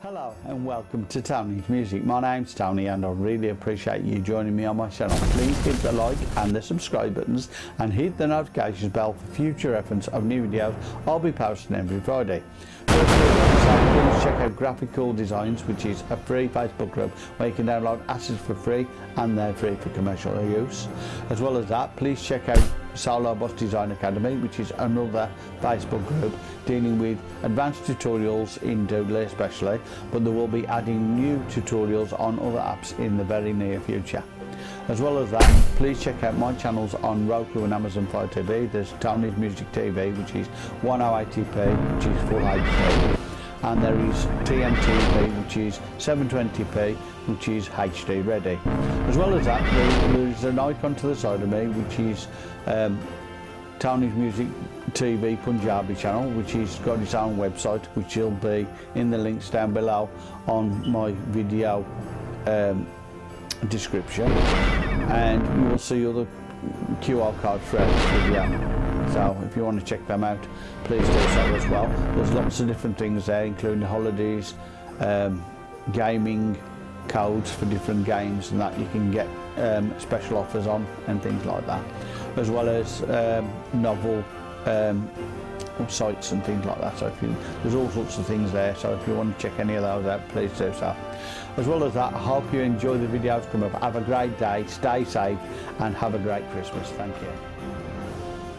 Hello and welcome to Tony's Music. My name's Tony and I really appreciate you joining me on my channel. Please hit the like and the subscribe buttons and hit the notifications bell for future reference of new videos I'll be posting every Friday. Please check out Graphical Designs which is a free Facebook group where you can download assets for free and they're free for commercial use. As well as that please check out Saulo Bus Design Academy, which is another Facebook group dealing with advanced tutorials in Doodle especially, but they will be adding new tutorials on other apps in the very near future. As well as that, please check out my channels on Roku and Amazon Fire TV. There's Tony's Music TV, which is 1080p, which is full HD and there is TMTP which is 720p which is HD ready. As well as that there is an icon to the side of me which is um, Townish Music TV Punjabi channel which has got its own website which will be in the links down below on my video um, description and you will see other QR code throughout this video so if you want to check them out please do so as well there's lots of different things there including holidays um, gaming codes for different games and that you can get um, special offers on and things like that as well as um, novel um, sites and things like that so if you, there's all sorts of things there so if you want to check any of those out please do so as well as that I hope you enjoy the videos come up have a great day stay safe and have a great Christmas thank you